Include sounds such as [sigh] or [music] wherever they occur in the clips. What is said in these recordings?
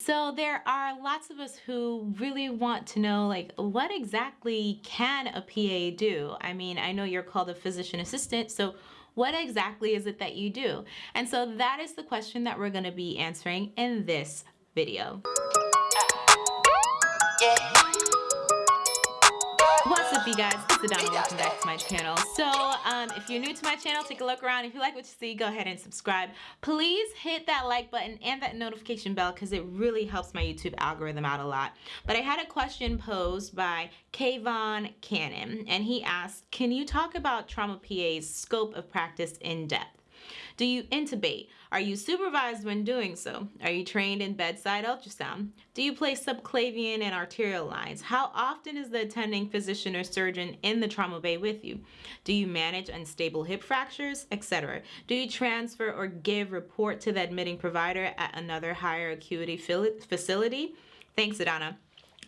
So there are lots of us who really want to know like what exactly can a PA do? I mean, I know you're called a physician assistant, so what exactly is it that you do? And so that is the question that we're going to be answering in this video. Yeah. You guys, it's Adana, welcome back to my channel. So um, if you're new to my channel, take a look around. If you like what you see, go ahead and subscribe. Please hit that like button and that notification bell because it really helps my YouTube algorithm out a lot. But I had a question posed by Kayvon Cannon and he asked, can you talk about Trauma PA's scope of practice in depth? Do you intubate? Are you supervised when doing so? Are you trained in bedside ultrasound? Do you place subclavian and arterial lines? How often is the attending physician or surgeon in the trauma bay with you? Do you manage unstable hip fractures, etc.? Do you transfer or give report to the admitting provider at another higher acuity facility? Thanks, Adana.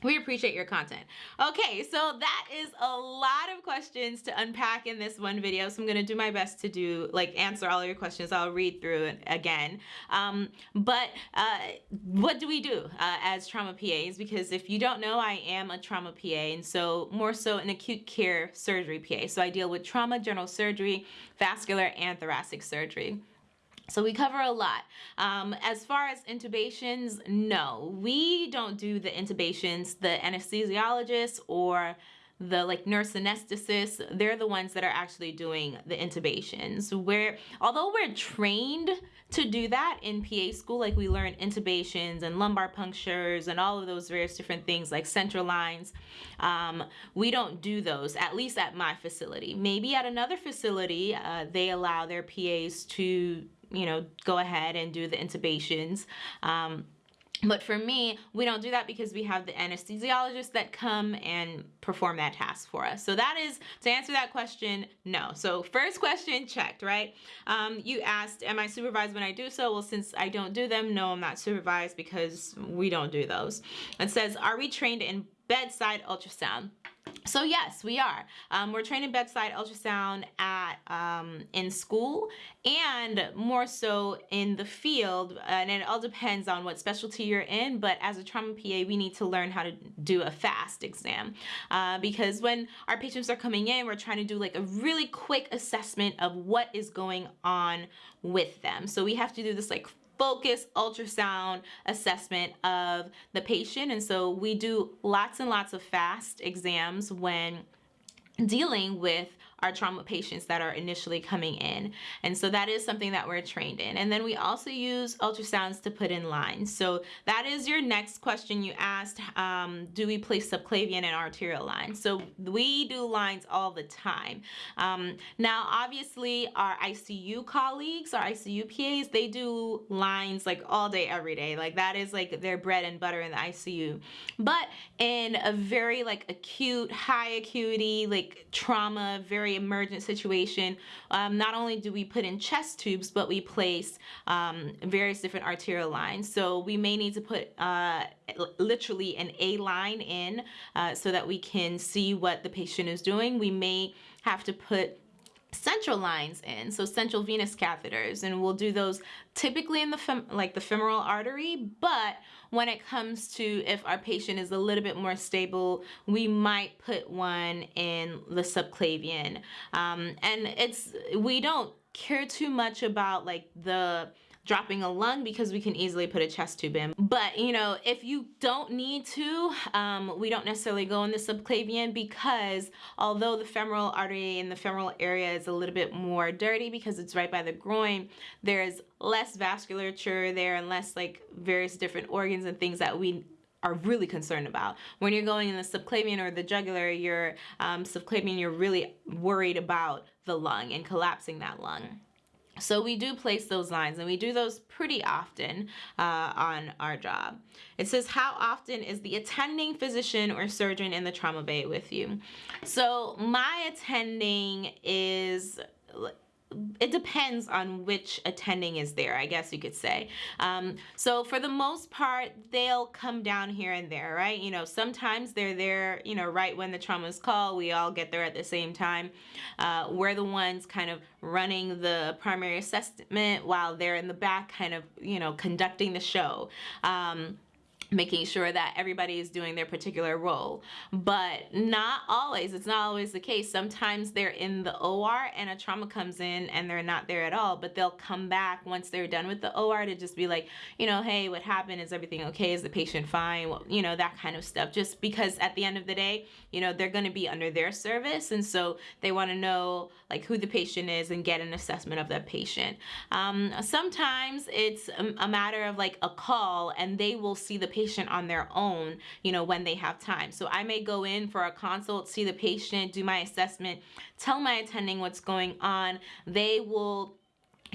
We appreciate your content. Okay, so that is a lot of questions to unpack in this one video. So I'm gonna do my best to do, like answer all your questions. I'll read through it again. Um, but uh, what do we do uh, as trauma PAs? Because if you don't know, I am a trauma PA and so more so an acute care surgery PA. So I deal with trauma, general surgery, vascular, and thoracic surgery. So we cover a lot. Um, as far as intubations, no, we don't do the intubations. The anesthesiologist or the like nurse anesthetist, they're the ones that are actually doing the intubations. Where although we're trained to do that in PA school, like we learn intubations and lumbar punctures and all of those various different things like central lines, um, we don't do those, at least at my facility. Maybe at another facility, uh, they allow their PAs to you know, go ahead and do the intubations. Um, but for me, we don't do that because we have the anesthesiologists that come and perform that task for us. So that is, to answer that question, no. So first question checked, right? Um, you asked, am I supervised when I do so? Well, since I don't do them, no, I'm not supervised because we don't do those. It says, are we trained in bedside ultrasound? So yes, we are. Um, we're training bedside ultrasound at um, in school and more so in the field. And it all depends on what specialty you're in. But as a trauma PA, we need to learn how to do a fast exam uh, because when our patients are coming in, we're trying to do like a really quick assessment of what is going on with them. So we have to do this like focused ultrasound assessment of the patient. And so we do lots and lots of fast exams when dealing with our trauma patients that are initially coming in. And so that is something that we're trained in. And then we also use ultrasounds to put in lines. So that is your next question you asked, um, do we place subclavian and arterial lines? So we do lines all the time. Um, now, obviously our ICU colleagues, our ICU PAs, they do lines like all day, every day. Like that is like their bread and butter in the ICU. But in a very like acute, high acuity, like trauma, very very emergent situation, um, not only do we put in chest tubes, but we place um, various different arterial lines. So we may need to put uh, literally an A line in uh, so that we can see what the patient is doing. We may have to put central lines in so central venous catheters and we'll do those typically in the fem like the femoral artery but when it comes to if our patient is a little bit more stable we might put one in the subclavian. Um, and it's we don't care too much about like the dropping a lung because we can easily put a chest tube in. But you know, if you don't need to, um, we don't necessarily go in the subclavian because although the femoral artery in the femoral area is a little bit more dirty because it's right by the groin, there's less vasculature there and less like various different organs and things that we are really concerned about. When you're going in the subclavian or the jugular, your um, subclavian, you're really worried about the lung and collapsing that lung. So we do place those lines and we do those pretty often uh, on our job. It says, how often is the attending physician or surgeon in the trauma bay with you? So my attending is it depends on which attending is there, I guess you could say. Um, so for the most part, they'll come down here and there, right? You know, sometimes they're there, you know, right when the trauma is called, we all get there at the same time. Uh, we're the ones kind of running the primary assessment while they're in the back kind of, you know, conducting the show. Um, making sure that everybody is doing their particular role. But not always it's not always the case. Sometimes they're in the OR and a trauma comes in and they're not there at all but they'll come back once they're done with the OR to just be like you know hey what happened? Is everything okay? Is the patient fine? Well, you know that kind of stuff. Just because at the end of the day you know they're going to be under their service and so they want to know like who the patient is and get an assessment of that patient. Um, sometimes it's a, matter of like a call and they will see the patient patient on their own, you know, when they have time. So I may go in for a consult, see the patient, do my assessment, tell my attending what's going on. They will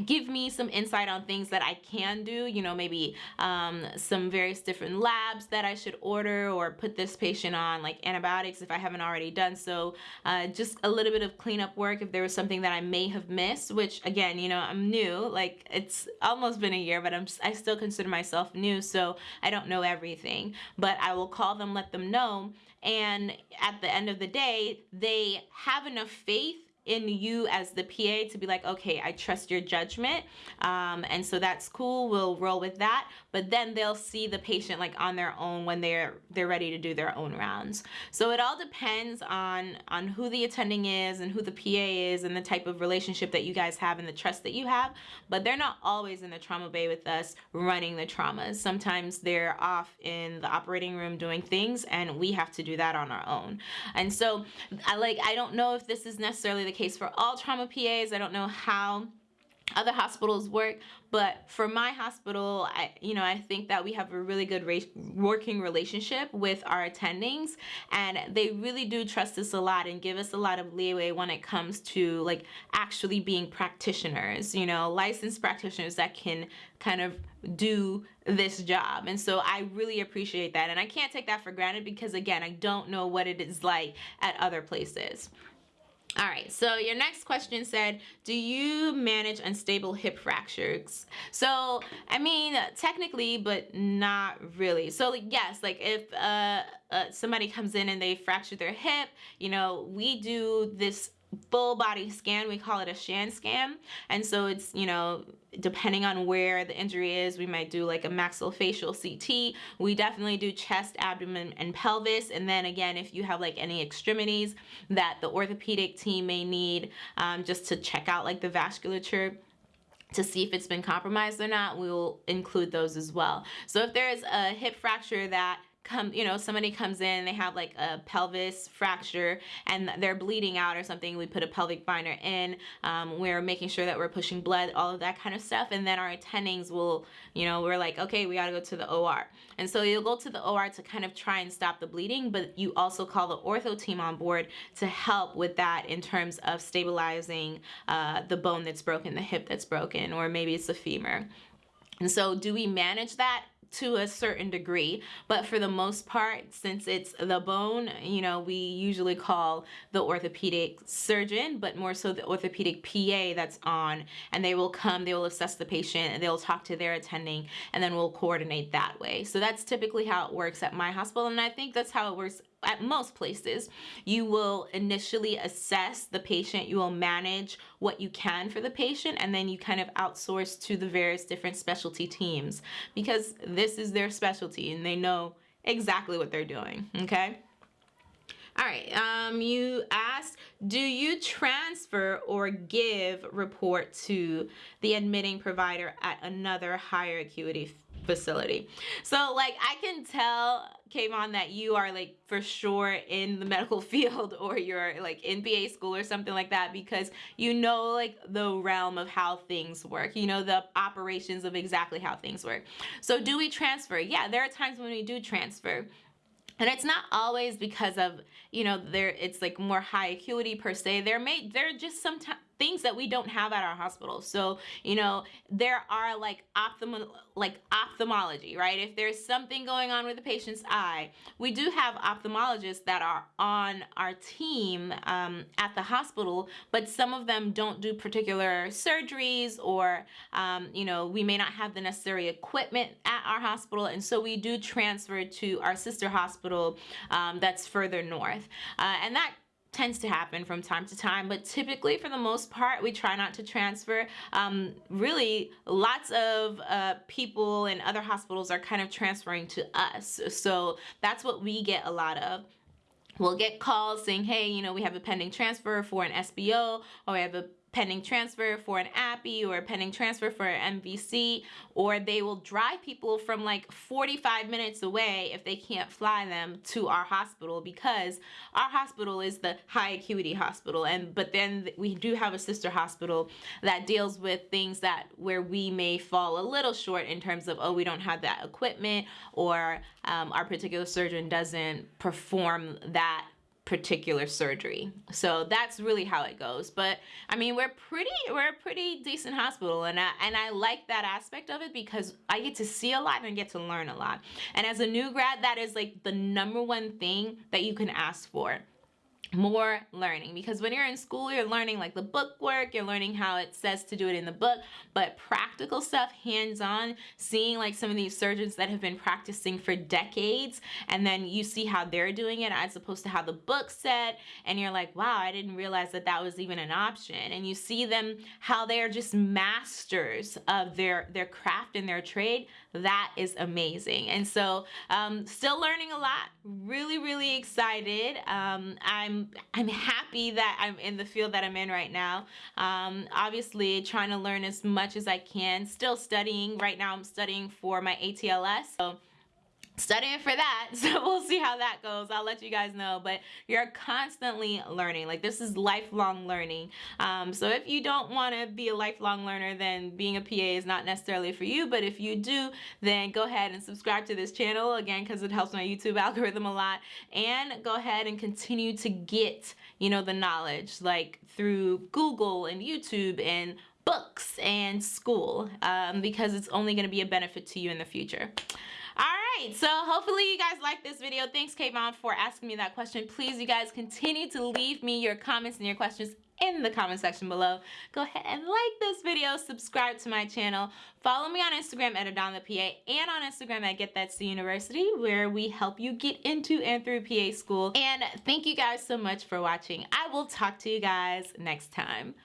give me some insight on things that I can do, you know, maybe um, some various different labs that I should order or put this patient on, like antibiotics if I haven't already done so. Uh, just a little bit of cleanup work if there was something that I may have missed, which again, you know, I'm new, like it's almost been a year, but I'm, I still consider myself new, so I don't know everything. But I will call them, let them know, and at the end of the day, they have enough faith in you as the PA to be like, okay, I trust your judgment. Um, and so that's cool. We'll roll with that. But then they'll see the patient like on their own when they're they're ready to do their own rounds. So it all depends on on who the attending is and who the PA is and the type of relationship that you guys have and the trust that you have. But they're not always in the trauma bay with us running the traumas. Sometimes they're off in the operating room doing things and we have to do that on our own. And so I like I don't know if this is necessarily the case for all trauma PAs. I don't know how other hospitals work but for my hospital I you know I think that we have a really good working relationship with our attendings and they really do trust us a lot and give us a lot of leeway when it comes to like actually being practitioners you know licensed practitioners that can kind of do this job and so I really appreciate that and I can't take that for granted because again I don't know what it is like at other places all right, so your next question said, do you manage unstable hip fractures? So, I mean, technically, but not really. So, like, yes, like if uh, uh, somebody comes in and they fracture their hip, you know, we do this full body scan. We call it a pan scan. And so it's, you know, depending on where the injury is, we might do like a maxillofacial CT. We definitely do chest, abdomen, and pelvis. And then again, if you have like any extremities that the orthopedic team may need um, just to check out like the vasculature, to see if it's been compromised or not, we will include those as well. So if there's a hip fracture that come you know somebody comes in they have like a pelvis fracture and they're bleeding out or something we put a pelvic binder in um, we're making sure that we're pushing blood all of that kind of stuff and then our attendings will you know we're like okay we got to go to the OR and so you'll go to the OR to kind of try and stop the bleeding but you also call the ortho team on board to help with that in terms of stabilizing uh, the bone that's broken the hip that's broken or maybe it's the femur. And so do we manage that to a certain degree but for the most part since it's the bone you know we usually call the orthopedic surgeon but more so the orthopedic PA that's on and they will come they will assess the patient and they'll talk to their attending and then we'll coordinate that way. So that's typically how it works at my hospital and I think that's how it works at most places, you will initially assess the patient, you will manage what you can for the patient, and then you kind of outsource to the various different specialty teams because this is their specialty and they know exactly what they're doing, okay? All right, um, you asked, do you transfer or give report to the admitting provider at another higher acuity facility. So like I can tell Kayvon that you are like for sure in the [laughs] medical field or you're like in PA school or something like that because you know like the realm of how things work. You know the operations of exactly how things work. So do we transfer? Yeah, there are times when we do transfer and it's not always because of you know there it's like more high acuity per se. There may there are just some things that we don't have at our hospital. So, you know, there are like ophthalmo like ophthalmology, right? If there's something going on with the patient's eye, we do have ophthalmologists that are on our team um, at the hospital, but some of them don't do particular surgeries or, um, you know, we may not have the necessary equipment at our hospital. And so we do transfer to our sister hospital um, that's further north. Uh, and that tends to happen from time to time, but typically for the most part, we try not to transfer. Um, really, lots of uh, people in other hospitals are kind of transferring to us. So that's what we get a lot of we'll get calls saying, hey, you know, we have a pending transfer for an SBO or we have a pending transfer for an APPE or pending transfer for an MVC, or they will drive people from like 45 minutes away if they can't fly them to our hospital because our hospital is the high acuity hospital. And but then we do have a sister hospital that deals with things that where we may fall a little short in terms of, oh, we don't have that equipment or um, our particular surgeon doesn't perform that particular surgery. So that's really how it goes. But I mean, we're pretty we're a pretty decent hospital and I and I like that aspect of it because I get to see a lot and get to learn a lot. And as a new grad, that is like the number one thing that you can ask for more learning. Because when you're in school you're learning like the book work you're learning how it says to do it in the book but practical stuff hands-on seeing like some of these surgeons that have been practicing for decades and then you see how they're doing it as opposed to how the book said and you're like wow I didn't realize that that was even an option. And you see them how they're just masters of their their craft and their trade that is amazing and so um, still learning a lot really really excited um, I'm I'm happy that I'm in the field that I'm in right now. Um, obviously trying to learn as much as I can. Still studying. Right now I'm studying for my ATLS. So studying for that [laughs] so we'll see how that goes. I'll let you guys know but you're constantly learning. Like this is lifelong learning. Um, so if you don't want to be a lifelong learner then being a pa is not necessarily for you but if you do then go ahead and subscribe to this channel again because it helps my youtube [laughs] algorithm a lot and go ahead and continue to get you know the knowledge like through google and youtube and books and school um, because it's only going to be a benefit to you in the future right, so hopefully you guys like this video. Thanks, Kayvon, for asking me that question. Please, you guys continue to leave me your comments and your questions in the comment section below. Go ahead and like this video, subscribe to my channel, follow me on Instagram at AdonlaPA and on Instagram at Get That University where we help you get into and through PA school. And thank you guys so much for watching. I will talk to you guys next time.